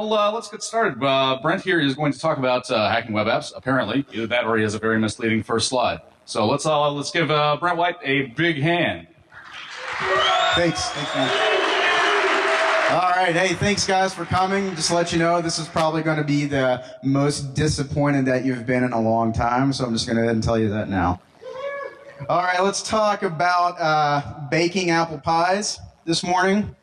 Well, uh, let's get started. Uh, Brent here is going to talk about uh, hacking web apps. Apparently, either that or he has a very misleading first slide. So let's uh, let's give uh, Brent White a big hand. Thanks. Thanks, man. All right. Hey, thanks, guys, for coming. Just to let you know, this is probably going to be the most disappointed that you've been in a long time. So I'm just going to go ahead and tell you that now. All right. Let's talk about uh, baking apple pies this morning.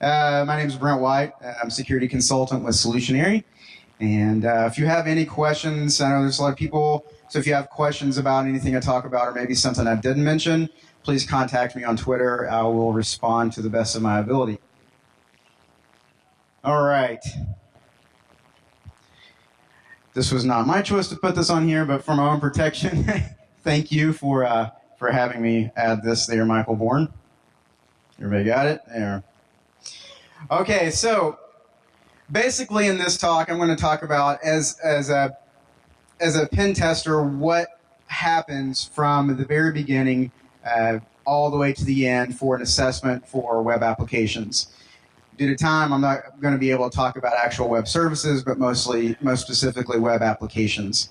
Uh, my name is Brent White. I'm a security consultant with Solutionary. And uh, if you have any questions, I know there's a lot of people. So if you have questions about anything I talk about or maybe something I didn't mention, please contact me on Twitter. I will respond to the best of my ability. All right. This was not my choice to put this on here, but for my own protection, thank you for uh, for having me add this there, Michael Bourne. Everybody got it? There. Okay, so basically in this talk, I'm going to talk about as as a as a pen tester what happens from the very beginning uh, all the way to the end for an assessment for web applications. Due to time, I'm not going to be able to talk about actual web services, but mostly, most specifically, web applications.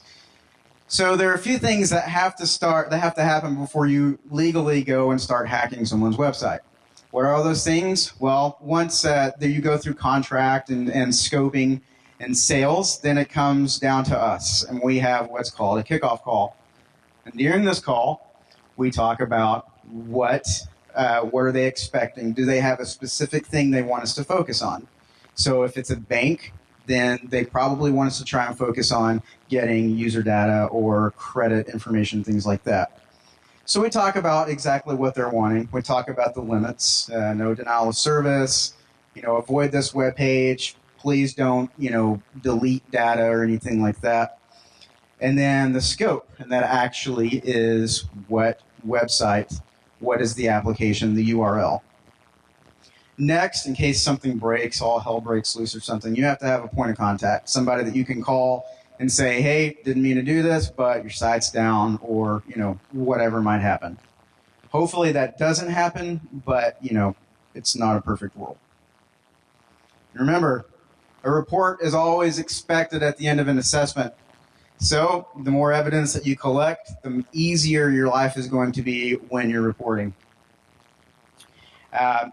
So there are a few things that have to start, that have to happen before you legally go and start hacking someone's website. What are all those things? Well, once uh, you go through contract and, and scoping and sales, then it comes down to us, and we have what's called a kickoff call. And during this call, we talk about what uh, what are they expecting? Do they have a specific thing they want us to focus on? So if it's a bank, then they probably want us to try and focus on getting user data or credit information, things like that. So we talk about exactly what they're wanting. We talk about the limits, uh, no denial of service, you know, avoid this web page. Please don't, you know, delete data or anything like that. And then the scope, and that actually is what website what is the application, the URL. Next, in case something breaks, all hell breaks loose or something, you have to have a point of contact, somebody that you can call and say, hey, didn't mean to do this, but your site's down or, you know, whatever might happen. Hopefully that doesn't happen, but, you know, it's not a perfect world. Remember, a report is always expected at the end of an assessment so the more evidence that you collect, the easier your life is going to be when you're reporting. Uh,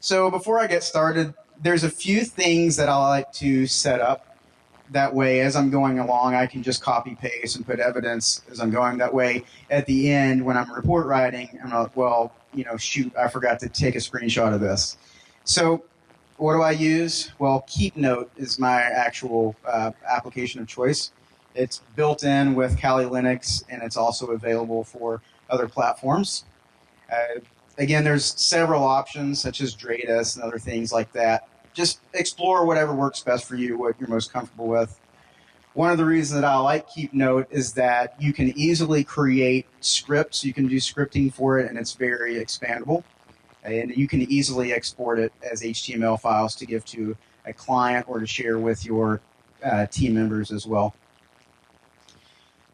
so before I get started, there's a few things that I like to set up. That way, as I'm going along, I can just copy paste and put evidence as I'm going. That way, at the end, when I'm report writing, I'm like, well, you know, shoot, I forgot to take a screenshot of this. So what do I use? Well, KeepNote is my actual uh, application of choice. It's built in with Kali Linux, and it's also available for other platforms. Uh, again, there's several options such as Dradis and other things like that. Just explore whatever works best for you, what you're most comfortable with. One of the reasons that I like KeepNote is that you can easily create scripts. You can do scripting for it, and it's very expandable. And you can easily export it as HTML files to give to a client or to share with your uh, team members as well.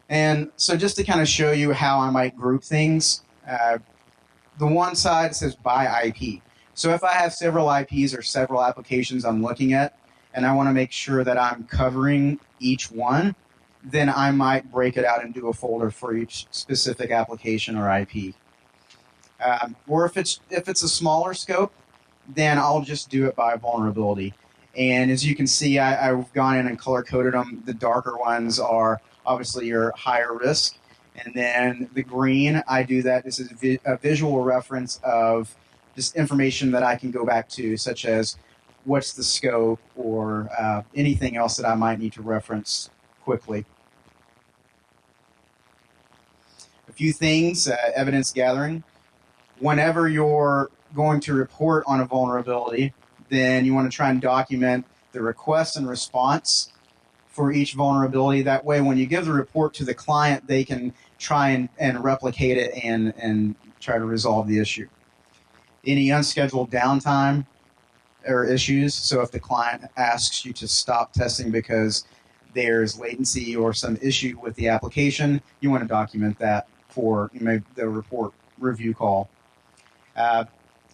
And so just to kind of show you how I might group things, uh, the one side says by IP. So if I have several IPs or several applications I'm looking at, and I want to make sure that I'm covering each one, then I might break it out and do a folder for each specific application or IP. Um, or if it's if it's a smaller scope, then I'll just do it by vulnerability. And as you can see, I, have gone in and color coded them. The darker ones are obviously your higher risk. And then the green, I do that. This is a visual reference of just information that I can go back to, such as what's the scope or uh, anything else that I might need to reference quickly. A few things, uh, evidence gathering. Whenever you're going to report on a vulnerability, then you want to try and document the request and response for each vulnerability. That way, when you give the report to the client, they can try and, and replicate it and, and try to resolve the issue. Any unscheduled downtime or issues, so if the client asks you to stop testing because there's latency or some issue with the application, you want to document that for the report review call. Uh,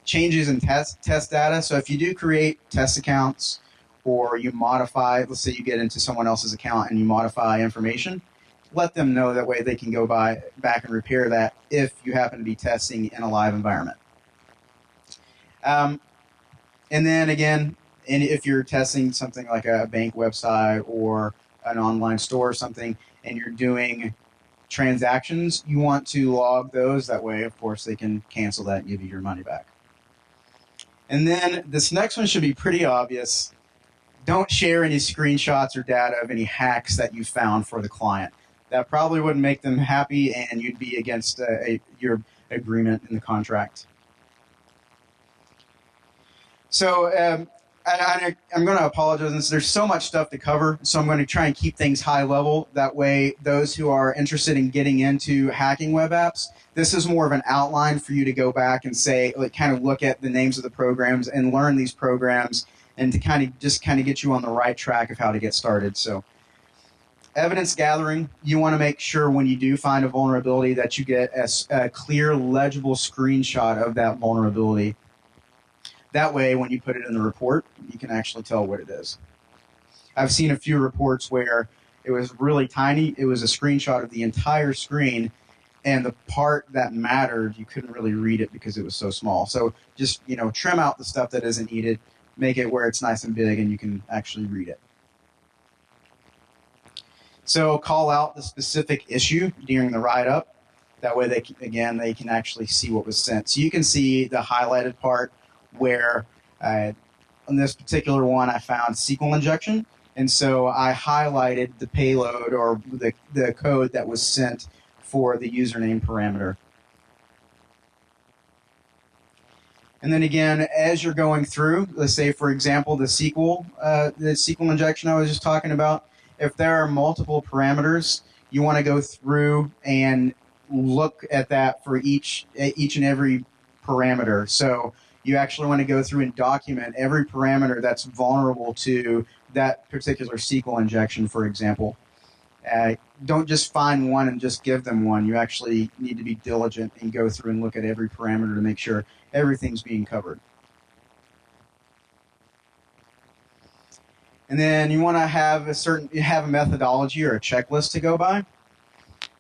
changes in test test data. So if you do create test accounts or you modify, let's say you get into someone else's account and you modify information, let them know that way they can go by back and repair that if you happen to be testing in a live environment. Um, and then again, and if you're testing something like a bank website or an online store or something, and you're doing transactions, you want to log those. That way, of course, they can cancel that and give you your money back. And then this next one should be pretty obvious. Don't share any screenshots or data of any hacks that you found for the client. That probably wouldn't make them happy, and you'd be against a, a, your agreement in the contract. So um, I, am going to apologize. There's so much stuff to cover, so I'm going to try and keep things high level. That way, those who are interested in getting into hacking web apps, this is more of an outline for you to go back and say, like, kind of look at the names of the programs and learn these programs, and to kind of just kind of get you on the right track of how to get started. So, evidence gathering, you want to make sure when you do find a vulnerability that you get a, a clear, legible screenshot of that vulnerability that way, when you put it in the report, you can actually tell what it is. I've seen a few reports where it was really tiny. It was a screenshot of the entire screen, and the part that mattered, you couldn't really read it because it was so small. So just you know, trim out the stuff that isn't needed, make it where it's nice and big, and you can actually read it. So call out the specific issue during the write-up. That way, they can, again they can actually see what was sent. So you can see the highlighted part where uh, on this particular one I found SQL injection. And so I highlighted the payload or the, the code that was sent for the username parameter. And then again, as you're going through, let's say, for example, the SQL, uh, the SQL injection I was just talking about, if there are multiple parameters, you want to go through and look at that for each each and every parameter. So you actually want to go through and document every parameter that's vulnerable to that particular SQL injection, for example. Uh, don't just find one and just give them one. You actually need to be diligent and go through and look at every parameter to make sure everything's being covered. And then you want to have a certain you have a methodology or a checklist to go by.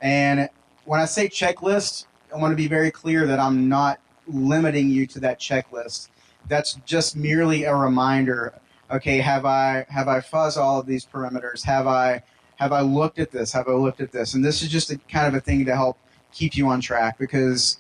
And when I say checklist, I want to be very clear that I'm not limiting you to that checklist. That's just merely a reminder. Okay, have I have I fuzzed all of these parameters? Have I have I looked at this? Have I looked at this? And this is just a kind of a thing to help keep you on track because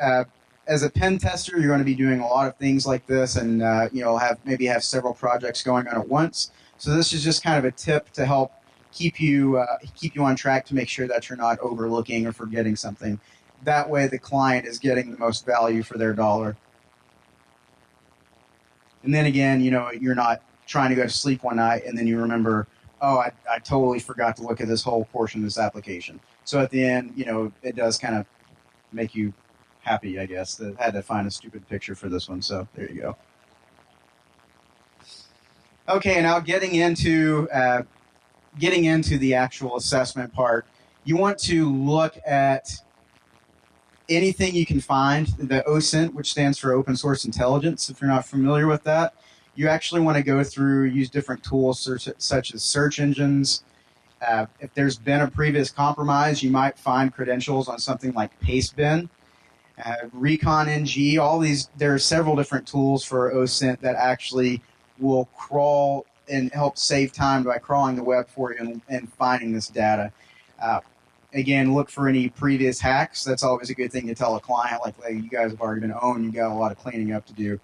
uh, as a pen tester, you're going to be doing a lot of things like this, and uh, you know have maybe have several projects going on at once. So this is just kind of a tip to help keep you uh, keep you on track to make sure that you're not overlooking or forgetting something. That way, the client is getting the most value for their dollar. And then again, you know, you're not trying to go to sleep one night and then you remember, oh, I, I totally forgot to look at this whole portion of this application. So at the end, you know, it does kind of make you happy, I guess. I had to find a stupid picture for this one, so there you go. Okay, now getting into uh, getting into the actual assessment part, you want to look at anything you can find. The OSINT, which stands for Open Source Intelligence, if you're not familiar with that, you actually want to go through, use different tools such, as search engines. Uh, if there's been a previous compromise, you might find credentials on something like Pastebin, uh, Recon NG, all these, there are several different tools for OSINT that actually will crawl and help save time by crawling the web for you and, and finding this data. Uh, again, look for any previous hacks. That's always a good thing to tell a client. Like, like you guys have already been owned, you got a lot of cleaning up to do.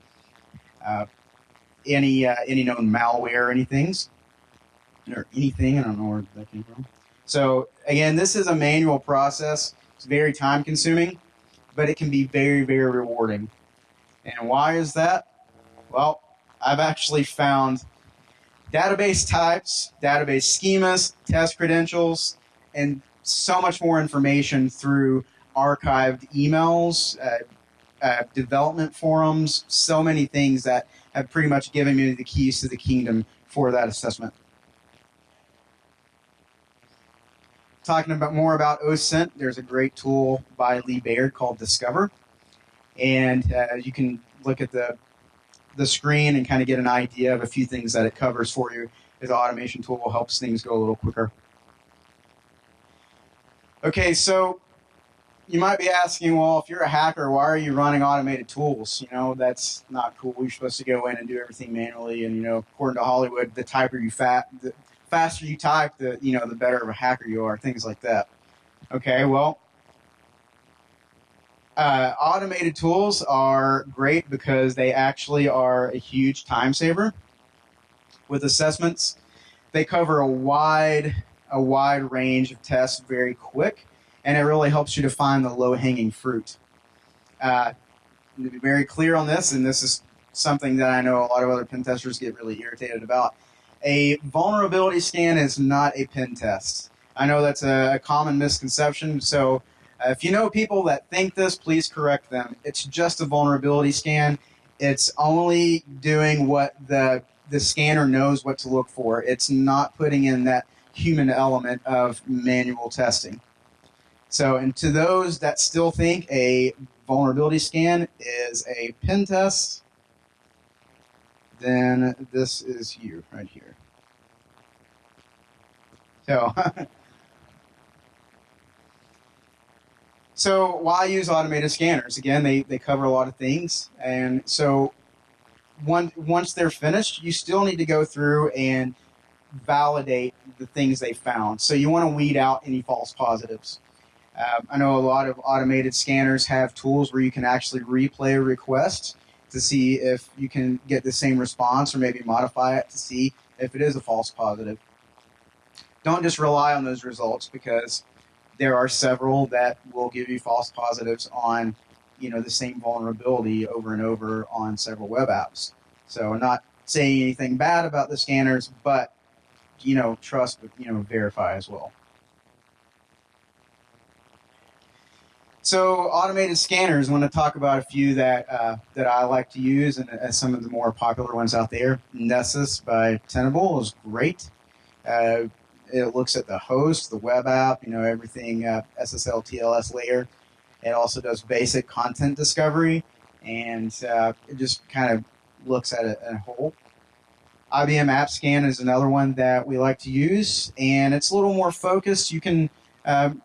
Uh, any uh, any known malware, anything, or anything. I don't know where that came from. So again, this is a manual process. It's very time consuming, but it can be very very rewarding. And why is that? Well, I've actually found database types, database schemas, test credentials, and so much more information through archived emails, uh, uh, development forums, so many things that have pretty much given me the keys to the kingdom for that assessment. Talking about more about OSINT, there's a great tool by Lee Baird called Discover, and uh, you can look at the the screen and kind of get an idea of a few things that it covers for you. The automation tool helps things go a little quicker. Okay, so you might be asking, well, if you're a hacker, why are you running automated tools? You know, that's not cool. You're supposed to go in and do everything manually. And you know, according to Hollywood, the typer you fat, the faster you type, the you know, the better of a hacker you are. Things like that. Okay, well, uh, automated tools are great because they actually are a huge time saver. With assessments, they cover a wide a wide range of tests very quick, and it really helps you to find the low hanging fruit. Uh, to be very clear on this, and this is something that I know a lot of other pen testers get really irritated about. A vulnerability scan is not a pen test. I know that's a, a common misconception, so uh, if you know people that think this, please correct them. It's just a vulnerability scan. It's only doing what the the scanner knows what to look for. It's not putting in that human element of manual testing. So, and to those that still think a vulnerability scan is a pen test, then this is you right here. So, so why use automated scanners? Again, they, they cover a lot of things. And so one, once they're finished, you still need to go through and validate the things they found. So you want to weed out any false positives. Uh, I know a lot of automated scanners have tools where you can actually replay a request to see if you can get the same response or maybe modify it to see if it is a false positive. Don't just rely on those results because there are several that will give you false positives on you know the same vulnerability over and over on several web apps. So I'm not saying anything bad about the scanners, but you know, trust, but you know, verify as well. So automated scanners. I want to talk about a few that uh, that I like to use, and uh, some of the more popular ones out there. Nessus by Tenable is great. Uh, it looks at the host, the web app, you know, everything uh, SSL TLS layer. It also does basic content discovery, and uh, it just kind of looks at a whole. IBM AppScan is another one that we like to use, and it's a little more focused. You can um,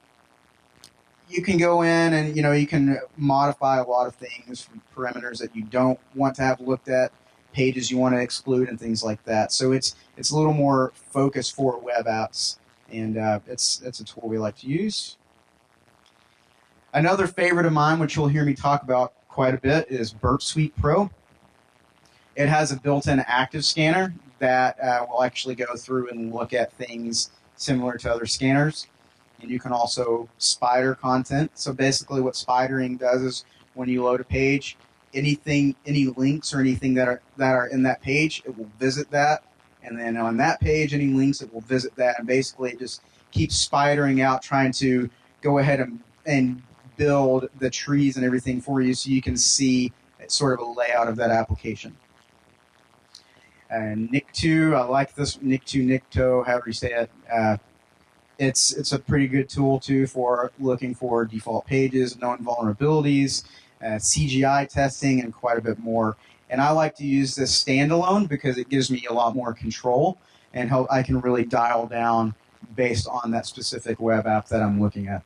you can go in and you know you can modify a lot of things parameters that you don't want to have looked at, pages you want to exclude, and things like that. So it's it's a little more focused for web apps, and uh, it's it's a tool we like to use. Another favorite of mine, which you'll hear me talk about quite a bit, is Burp Suite Pro. It has a built-in active scanner that uh, will actually go through and look at things similar to other scanners. And you can also spider content. So basically what spidering does is when you load a page, anything, any links or anything that are, that are in that page, it will visit that. And then on that page, any links, it will visit that. And basically it just keeps spidering out, trying to go ahead and, and build the trees and everything for you so you can see sort of a layout of that application and Nikto. I like this Nikto, Nikto, however you say it. Uh, it's it's a pretty good tool too for looking for default pages, known vulnerabilities, uh, CGI testing, and quite a bit more. And I like to use this standalone because it gives me a lot more control and help. I can really dial down based on that specific web app that I'm looking at.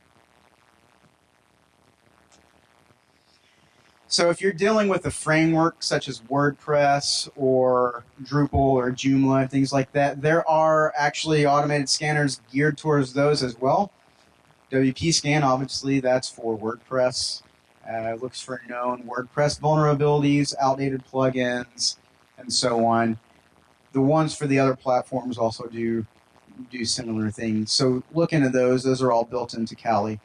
So if you're dealing with a framework such as WordPress or Drupal or Joomla, things like that, there are actually automated scanners geared towards those as well. WP Scan, obviously, that's for WordPress. Uh, looks for known WordPress vulnerabilities, outdated plugins, and so on. The ones for the other platforms also do do similar things. So look into those. Those are all built into Kali.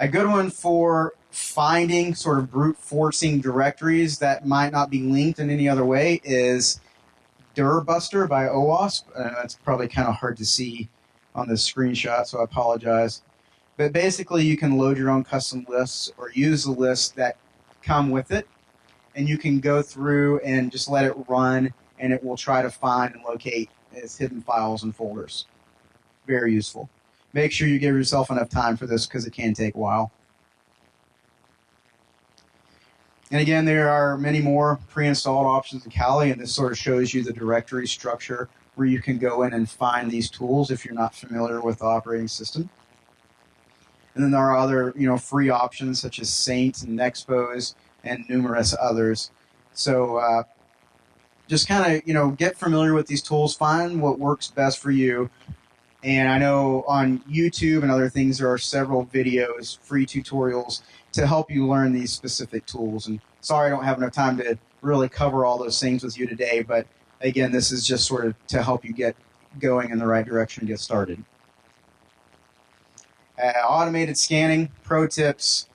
A good one for finding sort of brute forcing directories that might not be linked in any other way is Dirbuster by OWASP. Uh, that's probably kind of hard to see on this screenshot, so I apologize. But basically, you can load your own custom lists or use the lists that come with it, and you can go through and just let it run, and it will try to find and locate its hidden files and folders. Very useful make sure you give yourself enough time for this because it can take a while. And again, there are many more pre-installed options in Kali, and this sort of shows you the directory structure where you can go in and find these tools if you're not familiar with the operating system. And then there are other, you know, free options such as Saint and Nexpose and numerous others. So uh, just kind of, you know, get familiar with these tools, find what works best for you. And I know on YouTube and other things, there are several videos, free tutorials to help you learn these specific tools. And sorry, I don't have enough time to really cover all those things with you today, but again, this is just sort of to help you get going in the right direction and get started. Uh, automated scanning, pro tips.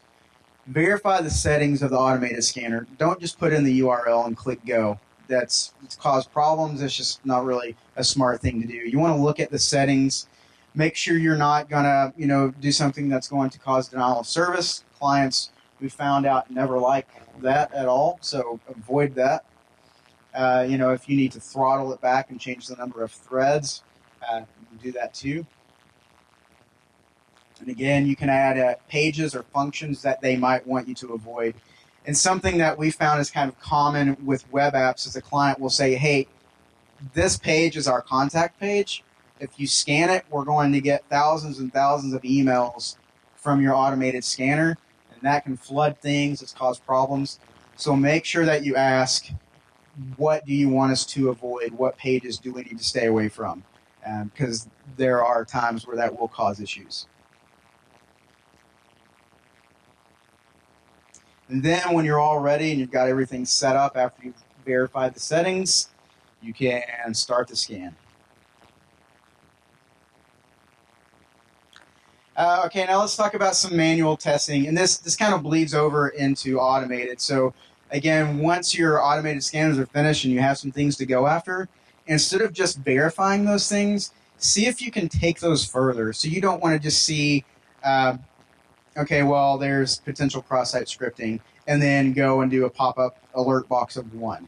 Verify the settings of the automated scanner. Don't just put in the URL and click go. That's caused problems. It's just not really a smart thing to do. You want to look at the settings. Make sure you're not gonna, you know, do something that's going to cause denial of service. Clients we found out never like that at all, so avoid that. Uh, you know, if you need to throttle it back and change the number of threads, uh, do that too. And again, you can add uh, pages or functions that they might want you to avoid. And something that we found is kind of common with web apps is the client will say, hey, this page is our contact page. If you scan it, we're going to get thousands and thousands of emails from your automated scanner, and that can flood things, it's caused problems. So make sure that you ask, what do you want us to avoid? What pages do we need to stay away from? Because um, there are times where that will cause issues. And then when you're all ready and you've got everything set up after you've verified the settings, you can start the scan. Uh, okay, now let's talk about some manual testing. And this, this kind of bleeds over into automated. So again, once your automated scanners are finished and you have some things to go after, instead of just verifying those things, see if you can take those further. So you don't want to just see uh, okay, well, there's potential cross-site scripting, and then go and do a pop-up alert box of one.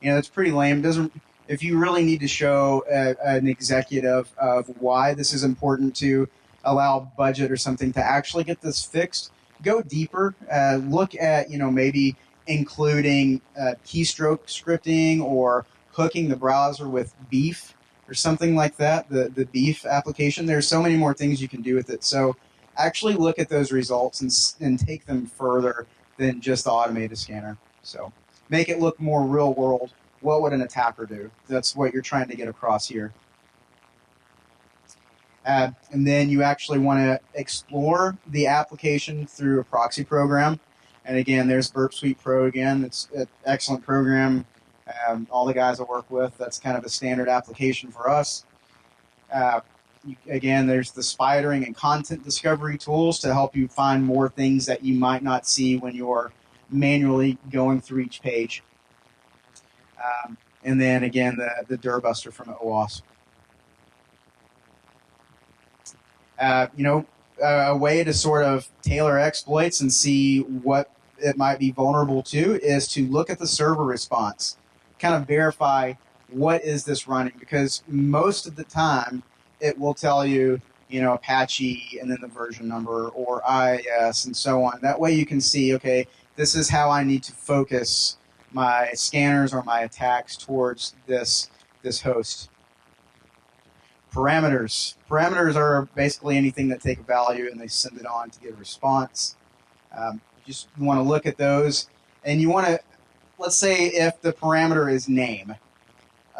You know, that's pretty lame. Doesn't if you really need to show a, an executive of why this is important to allow budget or something to actually get this fixed, go deeper. Uh, look at you know maybe including uh, keystroke scripting or hooking the browser with BeEF or something like that. The the BeEF application. There's so many more things you can do with it. So actually look at those results and, and take them further than just the automated scanner. So make it look more real world. What would an attacker do? That's what you're trying to get across here. Uh, and then you actually want to explore the application through a proxy program. And again, there's Burp Suite Pro again. It's an excellent program. Um, all the guys I work with, that's kind of a standard application for us. Uh, again, there's the spidering and content discovery tools to help you find more things that you might not see when you're manually going through each page. Um, and then again, the, the Dirbuster from OWASP. Uh, you know, a way to sort of tailor exploits and see what it might be vulnerable to is to look at the server response, kind of verify what is this running because most of the time it will tell you, you know, Apache and then the version number or IIS and so on. That way you can see, okay, this is how I need to focus my scanners or my attacks towards this this host. Parameters. Parameters are basically anything that take a value and they send it on to get a response. Um, you just want to look at those and you want to, let's say if the parameter is name,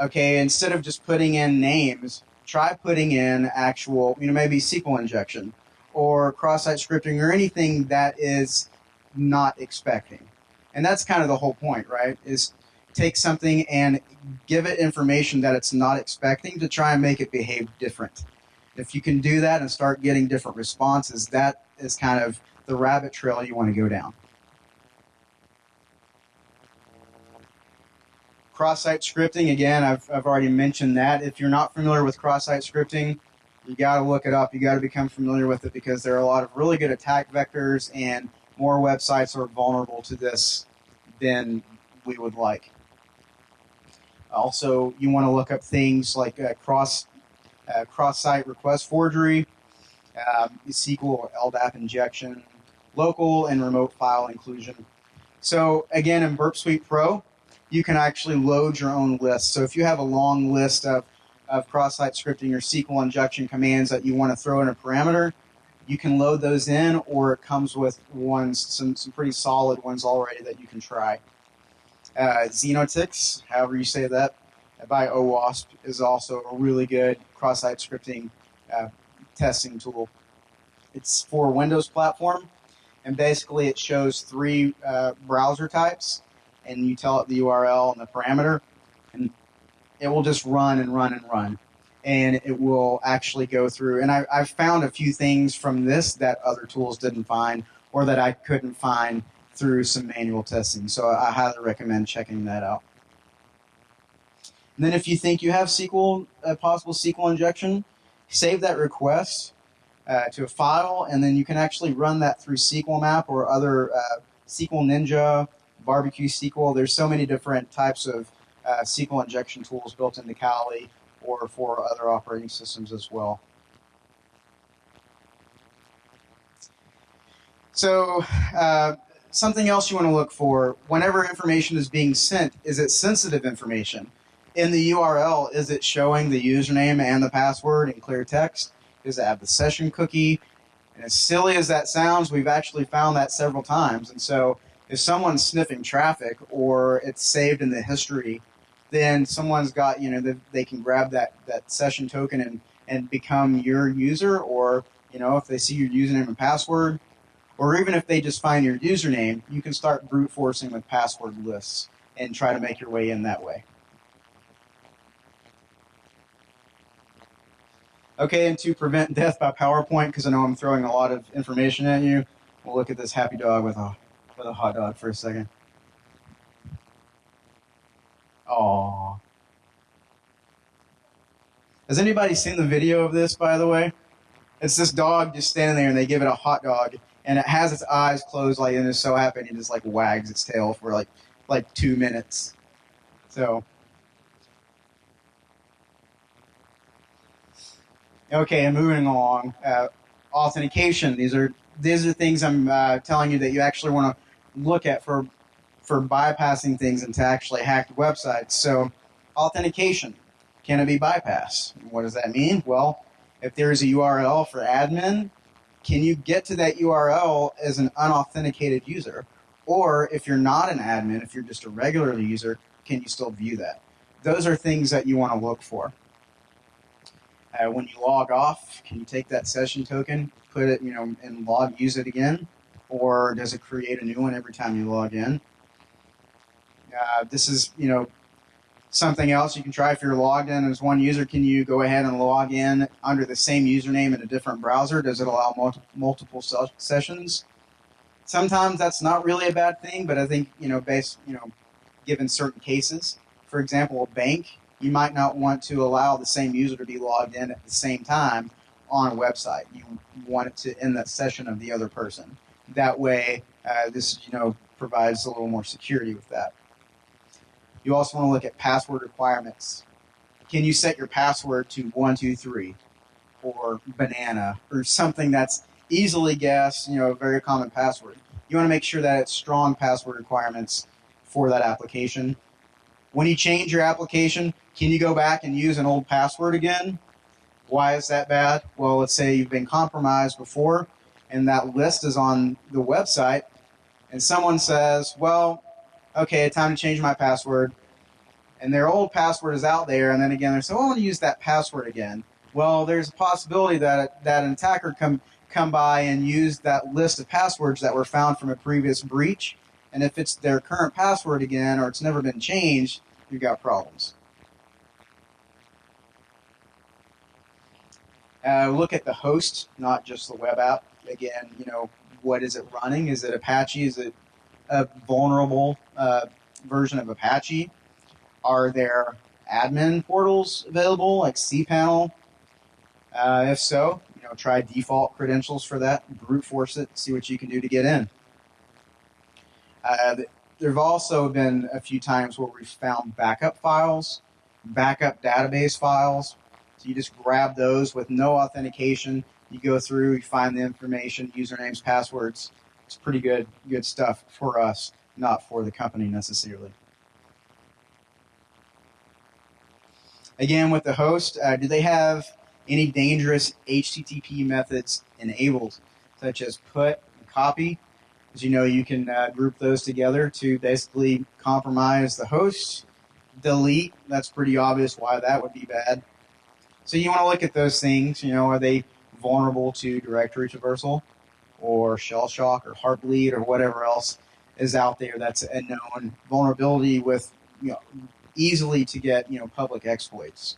okay, instead of just putting in names, try putting in actual, you know, maybe SQL injection or cross-site scripting or anything that is not expecting. And that's kind of the whole point, right? Is take something and give it information that it's not expecting to try and make it behave different. If you can do that and start getting different responses, that is kind of the rabbit trail you want to go down. Cross-site scripting, again, I've, I've already mentioned that. If you're not familiar with cross-site scripting, you got to look it up. You got to become familiar with it because there are a lot of really good attack vectors, and more websites are vulnerable to this than we would like. Also, you want to look up things like uh, cross uh, cross-site request forgery, um, SQL or LDAP injection, local and remote file inclusion. So again, in Burp Suite Pro, you can actually load your own list. So if you have a long list of, of cross-site scripting or SQL injection commands that you want to throw in a parameter, you can load those in, or it comes with ones, some, some pretty solid ones already that you can try. Uh, Xenotix, however you say that, by OWASP, is also a really good cross-site scripting uh, testing tool. It's for Windows platform, and basically it shows three uh, browser types, and you tell it the URL and the parameter, and it will just run and run and run and it will actually go through. And I, I've found a few things from this that other tools didn't find or that I couldn't find through some manual testing. So I highly recommend checking that out. And then if you think you have SQL, a possible SQL injection, save that request uh, to a file, and then you can actually run that through SQL Map or other uh, SQL Ninja, Barbecue SQL. There's so many different types of uh, SQL injection tools built into Kali or for other operating systems as well. So uh, something else you want to look for whenever information is being sent, is it sensitive information? In the URL, is it showing the username and the password in clear text? Does it have the session cookie? And as silly as that sounds, we've actually found that several times. And so if someone's sniffing traffic or it's saved in the history then someone's got you know they, they can grab that that session token and and become your user. Or you know if they see your username and password or even if they just find your username you can start brute forcing with password lists and try to make your way in that way. Okay and to prevent death by powerpoint because i know i'm throwing a lot of information at you we'll look at this happy dog with a with a hot dog for a second Oh. Has anybody seen the video of this, by the way? It's this dog just standing there, and they give it a hot dog, and it has its eyes closed, like, and it's so happy, and it just like wags its tail for like like two minutes. So. Okay, and moving along. Uh, authentication. These are these are things I'm uh, telling you that you actually want to look at for for bypassing things and to actually hack websites. So, authentication can it be bypassed? What does that mean? Well, if there's a URL for admin, can you get to that URL as an unauthenticated user? Or if you're not an admin, if you're just a regular user, can you still view that? Those are things that you want to look for. Uh, when you log off, can you take that session token, put it, you know, and log, use it again? Or does it create a new one every time you log in? Uh, this is, you know, something else you can try if you're logged in as one user. Can you go ahead and log in under the same username in a different browser? Does it allow multi- multiple sessions? Sometimes that's not really a bad thing, but I think, you know, based, you know, given certain cases, for example, a bank, you might not want to allow the same user to be logged in at the same time on a website. You want it to end that session of the other person. That way, uh, this, you know, provides a little more security with that. You also want to look at password requirements. Can you set your password to 123 or banana or something that's easily guessed, you know, a very common password? You want to make sure that it's strong password requirements for that application. When you change your application, can you go back and use an old password again? Why is that bad? Well, let's say you've been compromised before and that list is on the website and someone says, well, okay, time to change my password. And their old password is out there, and then again they say, oh, I want to use that password again. Well, there's a possibility that that an attacker come come by and use that list of passwords that were found from a previous breach. And if it's their current password again, or it's never been changed, you've got problems. Uh, look at the host, not just the web app. Again, you know, what is it running? Is it Apache? Is it a vulnerable uh, version of Apache? Are there admin portals available like cPanel? Uh, if so, you know, try default credentials for that, brute force it, see what you can do to get in. Uh, there have also been a few times where we've found backup files, backup database files. So you just grab those with no authentication. You go through, you find the information, usernames, passwords, it's pretty good good stuff for us. not for the company necessarily. Again, with the host, uh, do they have any dangerous HTTP methods enabled, such as put and copy? As you know, you can uh, group those together to basically compromise the host. Delete, that's pretty obvious why that would be bad. So you want to look at those things. You know, are they vulnerable to directory traversal or shell shock or heartbleed or whatever else is out there that's a known vulnerability with you know easily to get you know public exploits.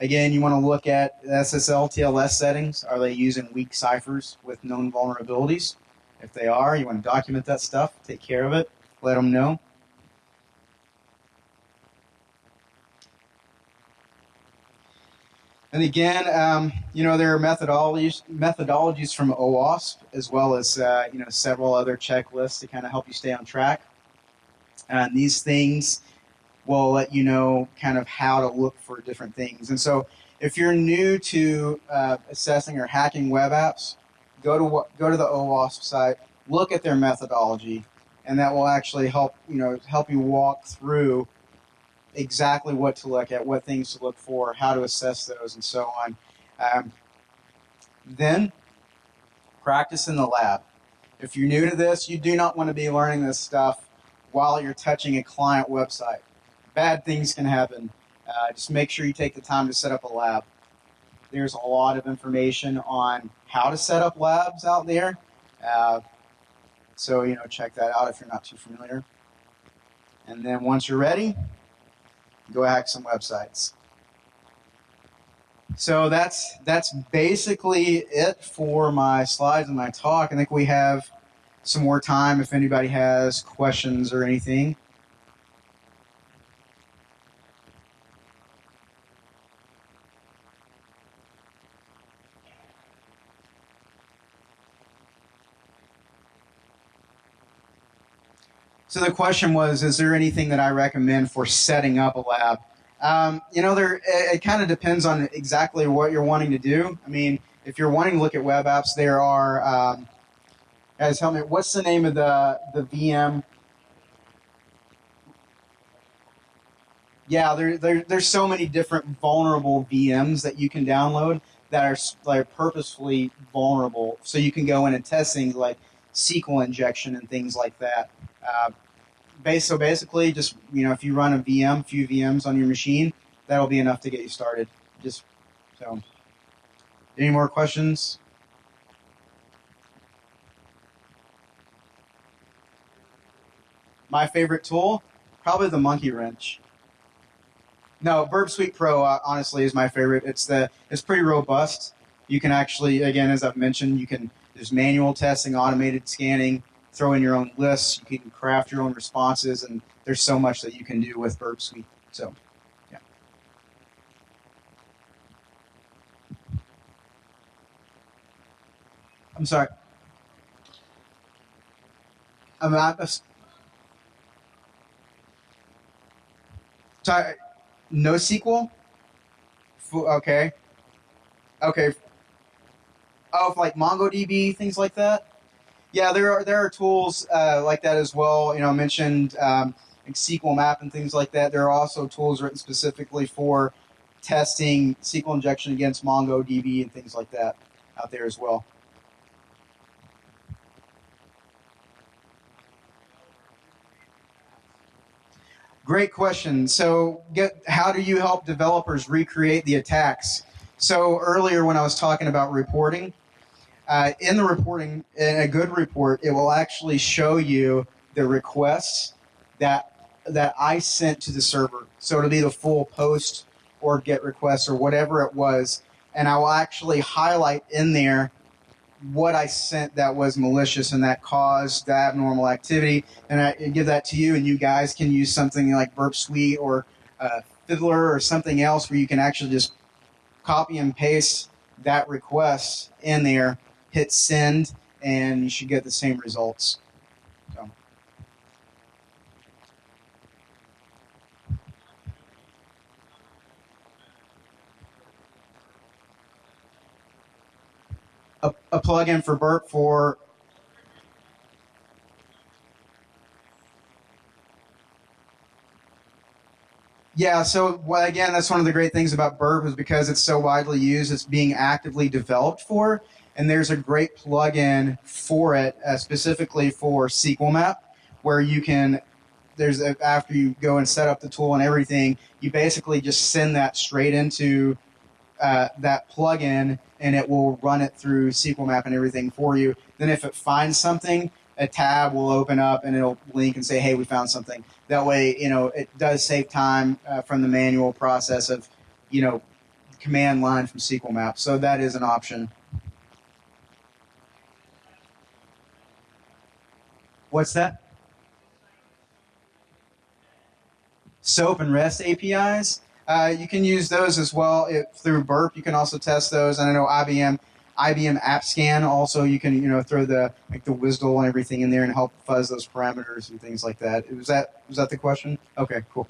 Again, you want to look at SSL TLS settings. Are they using weak ciphers with known vulnerabilities? If they are, you want to document that stuff, take care of it, let them know. And again, um, you know, there are methodologies methodologies from OWASP as well as uh, you know several other checklists to kind of help you stay on track. And these things will let you know kind of how to look for different things. And so, if you're new to uh, assessing or hacking web apps, go to go to the OWASP site, look at their methodology, and that will actually help you know help you walk through exactly what to look at, what things to look for, how to assess those, and so on. Um, then practice in the lab. If you're new to this, you do not want to be learning this stuff while you're touching a client website. Bad things can happen. Uh, just make sure you take the time to set up a lab. There's a lot of information on how to set up labs out there. Uh, so, you know, check that out if you're not too familiar. And then once you're ready, go hack some websites. So that's that's basically it for my slides and my talk. I think we have some more time if anybody has questions or anything. So the question was, is there anything that I recommend for setting up a lab? Um, you know, there it, it kind of depends on exactly what you're wanting to do. I mean, if you're wanting to look at web apps, there are. Um, guys, help me. What's the name of the the VM? Yeah, there, there there's so many different vulnerable VMs that you can download that are like purposefully vulnerable. So you can go in and test things like SQL injection and things like that. Uh, base, so basically, just you know, if you run a VM, a few VMs on your machine, that'll be enough to get you started. Just so. Any more questions? My favorite tool, probably the Monkey Wrench. No, Burp Suite Pro uh, honestly is my favorite. It's the it's pretty robust. You can actually, again, as I've mentioned, you can there's manual testing, automated scanning, throw in your own lists. You can craft your own responses, and there's so much that you can do with Burp Suite. So, yeah. I'm sorry. I'm not. A, sorry. NoSQL. Okay. Okay. Oh, like MongoDB, things like that yeah, there are there are tools uh, like that as well. You know, I mentioned um, like SQL Map and things like that. There are also tools written specifically for testing SQL injection against MongoDB and things like that out there as well. Great question. So, get how do you help developers recreate the attacks? So earlier when I was talking about reporting, uh, in the reporting, in a good report, it will actually show you the requests that that I sent to the server. So it'll be the full post or get request or whatever it was, and I will actually highlight in there what I sent that was malicious and that caused the abnormal activity, and I give that to you, and you guys can use something like Burp Suite or uh, Fiddler or something else where you can actually just copy and paste that request in there hit send, and you should get the same results. So. A, a plugin for Burp for Yeah, so well, again, that's one of the great things about Burp is because it's so widely used, it's being actively developed for and there's a great plugin for it uh, specifically for SQL Map, where you can. There's a, after you go and set up the tool and everything, you basically just send that straight into uh, that plugin, and it will run it through SQL Map and everything for you. Then, if it finds something, a tab will open up and it'll link and say, "Hey, we found something." That way, you know, it does save time uh, from the manual process of, you know, command line from SQL Map. So that is an option. What's that? SOAP and REST APIs. Uh, you can use those as well it, through Burp. You can also test those. And I know IBM IBM App Scan. Also, you can you know throw the like the WSDL and everything in there and help fuzz those parameters and things like that. Was that was that the question? Okay, cool.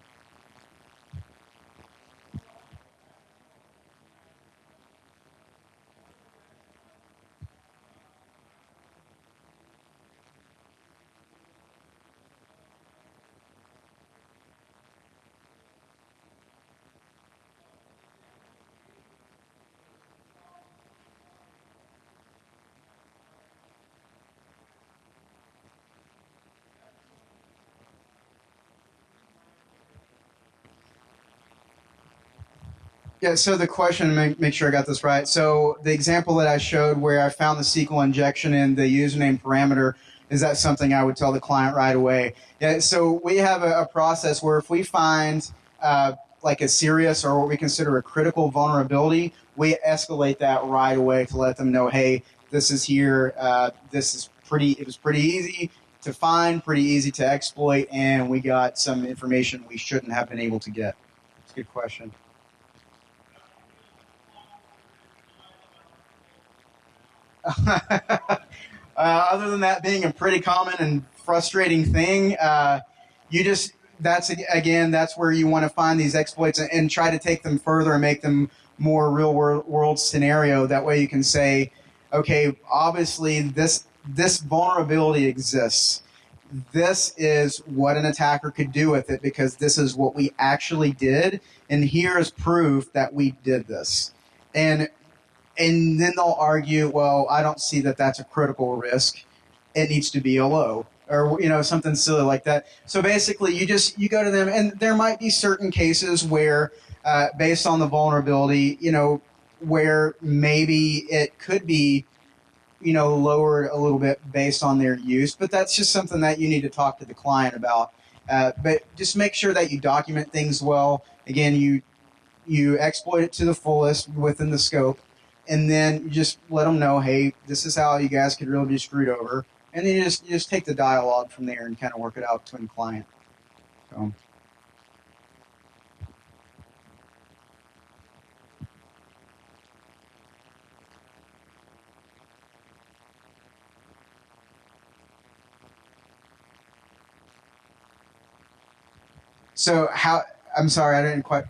Yeah, so the question, make, make sure I got this right. So the example that I showed where I found the SQL injection in the username parameter, is that something I would tell the client right away? Yeah, so we have a, a process where if we find uh, like a serious or what we consider a critical vulnerability, we escalate that right away to let them know, hey, this is here. Uh, this is pretty. It was pretty easy to find, pretty easy to exploit, and we got some information we shouldn't have been able to get. It's a good question. Uh, other than that being a pretty common and frustrating thing, uh, you just that's again that's where you want to find these exploits and, and, try to take them further and make them more real world, world scenario. That way you can say, okay, obviously this this vulnerability exists. This is what an attacker could do with it because this is what we actually did, and here is proof that we did this. And and then they'll argue, well, I don't see that that's a critical risk. It needs to be a low or you know something silly like that. So basically, you just you go to them, and there might be certain cases where, uh, based on the vulnerability, you know, where maybe it could be, you know, lowered a little bit based on their use. But that's just something that you need to talk to the client about. Uh, but just make sure that you document things well. Again, you you exploit it to the fullest within the scope and then you just let them know, hey, this is how you guys could really be screwed over, and then you just you just take the dialogue from there and kind of work it out between client. So. So how? I'm sorry, I didn't quite.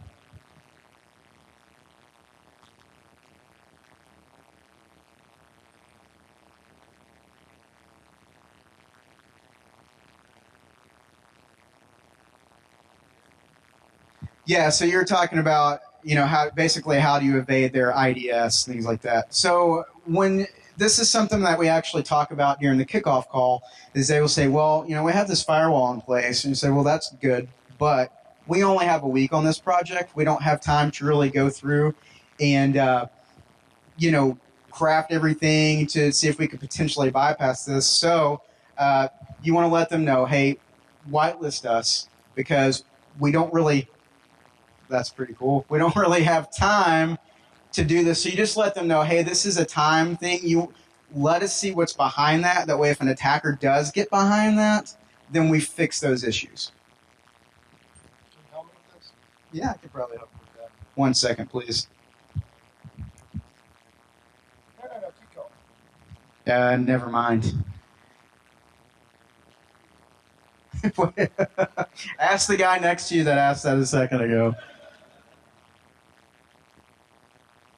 Yeah, so you're talking about you know how basically how do you evade their IDS things like that. So when this is something that we actually talk about during the kickoff call is they will say, well, you know, we have this firewall in place, and you say, well, that's good, but we only have a week on this project. We don't have time to really go through and uh, you know craft everything to see if we could potentially bypass this. So uh, you want to let them know, hey, whitelist us because we don't really that's pretty cool. We don't really have time to do this. So you just let them know, hey, this is a time thing. You let us see what's behind that. That way, if an attacker does get behind that, then we fix those issues. Can you help me with this? Yeah, I could probably help with that. One second, please. No, no, no, keep going. Uh, never mind. Ask the guy next to you that asked that a second ago.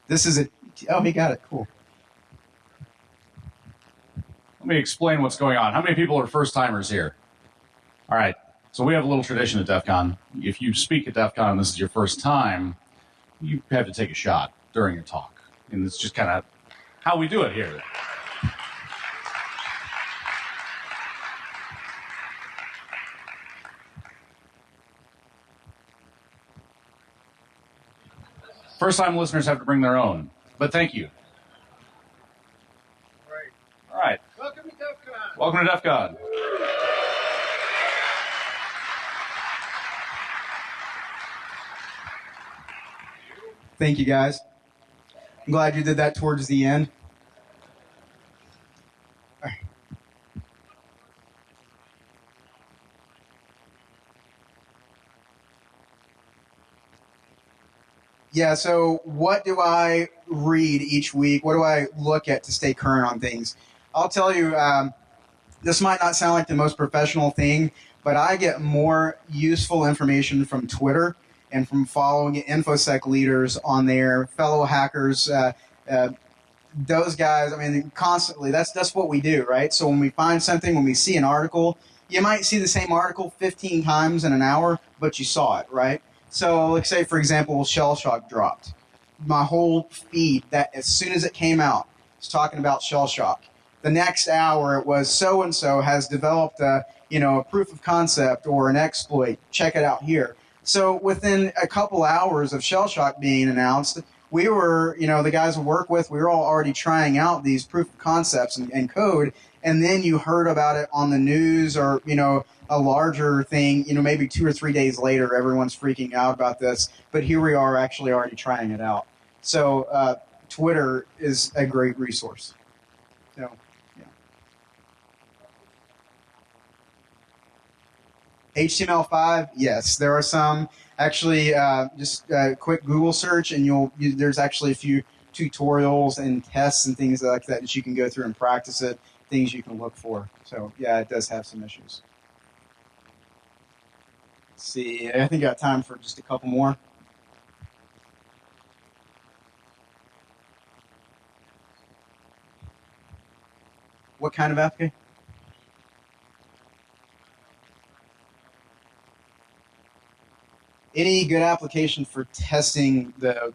This is it. Oh, he got it. Cool. Let me explain what's going on. How many people are first timers here? All right. So we have a little tradition at DEF CON. If you speak at DEF CON and this is your first time, you have to take a shot during your talk. And it's just kind of how we do it here. First time listeners have to bring their own, but thank you. Right. All right. Welcome to DEF CON. Welcome to DEF CON. Thank you, guys. I'm glad you did that towards the end. Yeah, so what do I read each week? What do I look at to stay current on things? I'll tell you, um, this might not sound like the most professional thing, but I get more useful information from Twitter and from following InfoSec leaders on there, fellow hackers, uh, uh, those guys. I mean, constantly. That's that's what we do, right? So when we find something, when we see an article, you might see the same article 15 times in an hour, but you saw it, right? So, let's say, for example, Shell Shock dropped. My whole feed, that as soon as it came out, was talking about Shell Shock. The next hour, it was so and so has developed a, you know, a proof of concept or an exploit. Check it out here. So, within a couple hours of Shell Shock being announced, we were, you know, the guys we work with, we were all already trying out these proof of concepts and, and code. And then you heard about it on the news or, you know, a larger thing, you know, maybe two or three days later, everyone's freaking out about this. But here we are actually already trying it out. So uh, Twitter is a great resource. So, yeah. HTML5, yes, there are some. Actually, uh, just a quick Google search, and you'll you, there's actually a few tutorials and tests and things like that that you can go through and practice it. Things you can look for. So yeah, it does have some issues. See, I think I got time for just a couple more. What kind of application? Any good application for testing the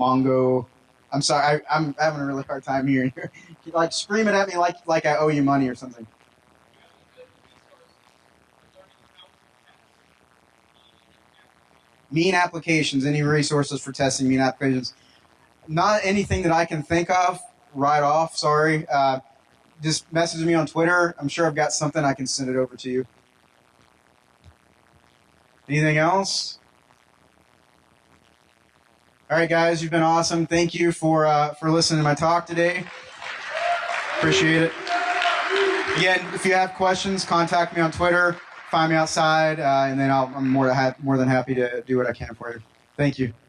Mongo? I'm sorry, I, I'm having a really hard time hearing you. Like scream it at me like like I owe you money or something. Mean applications, any resources for testing MEAN applications. Not anything that I can think of right off, sorry. Uh, just message me on Twitter. I'm sure I've got something I can send it over to you. Anything else? All right, guys, you've been awesome. Thank you for uh, for listening to my talk today. Appreciate it. Again, if you have questions, contact me on Twitter find me outside, uh, and then I'll, I'm more more than happy to do what I can for you. Thank you.